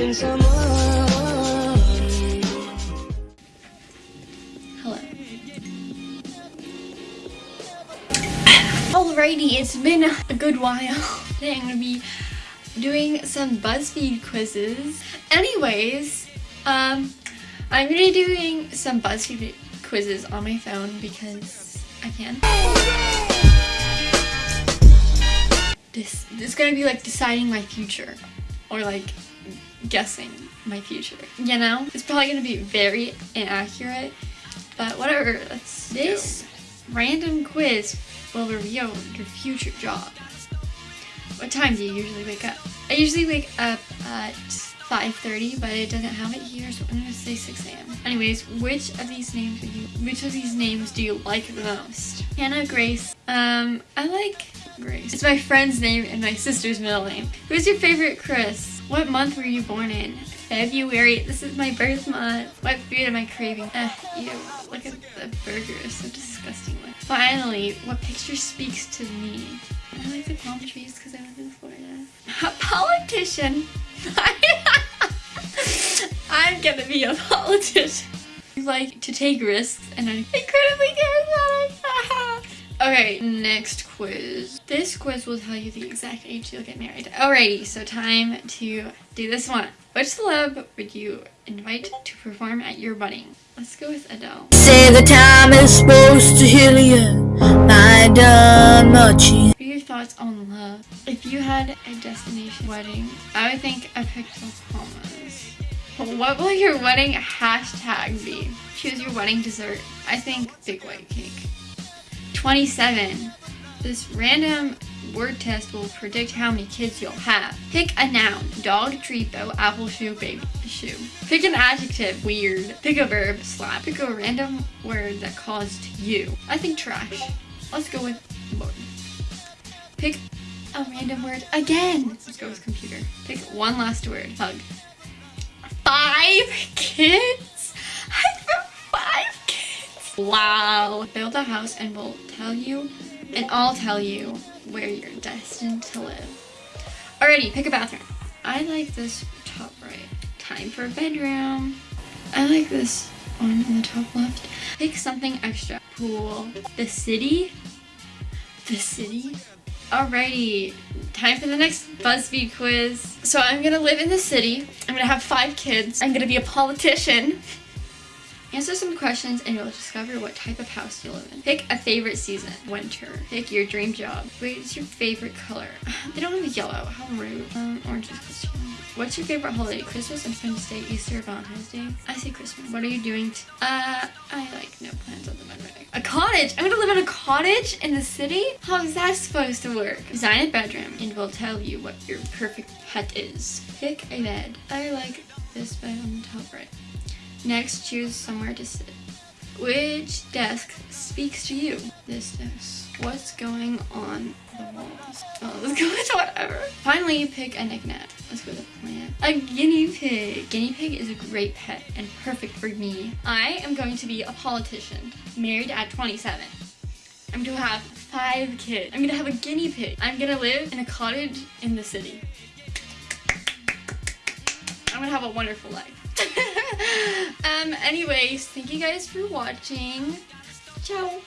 Hello. Alrighty, it's been a good while. Today I'm gonna be doing some BuzzFeed quizzes. Anyways, um, I'm gonna be doing some BuzzFeed quizzes on my phone because I can. This, this is gonna be like deciding my future or like guessing my future. You know? It's probably gonna be very inaccurate, but whatever. Let's this random quiz will reveal your future job. What time do you usually wake up? I usually wake up at 5.30, but it doesn't have it here, so I'm gonna say 6 a.m. Anyways, which of these names you which of these names do you like the most? Hannah Grace. Um, I like Grace. It's my friend's name and my sister's middle name. Who's your favorite Chris? What month were you born in? February. This is my birth month. What food am I craving? Ugh, ew. Look at the burger. It's so disgusting. Finally, what picture speaks to me? I like the palm trees because I live in Florida. A politician. I'm gonna be a politician. Like to take risks and I'm incredibly charismatic. Okay, next quiz. This quiz will tell you the exact age you'll get married. Alrighty, so time to do this one. Which celeb would you invite to perform at your wedding? Let's go with Adele. Say the time is supposed to heal you. I done much. What are your thoughts on love? If you had a destination wedding, I would think I picked Bahamas. What will your wedding hashtag be? Choose your wedding dessert. I think big white cake. 27. This random word test will predict how many kids you'll have. Pick a noun. Dog, tree, bow, apple, shoe, baby, shoe. Pick an adjective. Weird. Pick a verb. Slap. Pick a random word that caused you. I think trash. Let's go with board. Pick a random word again. Let's go with computer. Pick one last word. Hug. Five kids? Wow. Build a house and we'll tell you, and I'll tell you where you're destined to live. Alrighty, pick a bathroom. I like this top right. Time for a bedroom. I like this one in the top left. Pick something extra. Pool. The city? The city? Alrighty, time for the next BuzzFeed quiz. So I'm gonna live in the city. I'm gonna have five kids. I'm gonna be a politician. Answer some questions and you'll discover what type of house you live in. Pick a favorite season. Winter. Pick your dream job. What is your favorite color? They don't have yellow. How rude. Um, orange is Christmas. What's your favorite holiday? Christmas, Independence Day, Easter, Valentine's Day? I say Christmas. What are you doing? uh, I like no plans other than wedding. A cottage! I'm gonna live in a cottage in the city? How is that supposed to work? Design a bedroom and we'll tell you what your perfect pet is. Pick a bed. I like this bed on the top right. Next, choose somewhere to sit. Which desk speaks to you? This desk. What's going on the walls? Oh, let's go with whatever. Finally, pick a knickknack. Let's go with a plant. A guinea pig. Guinea pig is a great pet and perfect for me. I am going to be a politician, married at 27. I'm gonna have five kids. I'm gonna have a guinea pig. I'm gonna live in a cottage in the city. I'm gonna have a wonderful life. um, anyways, thank you guys for watching. Ciao.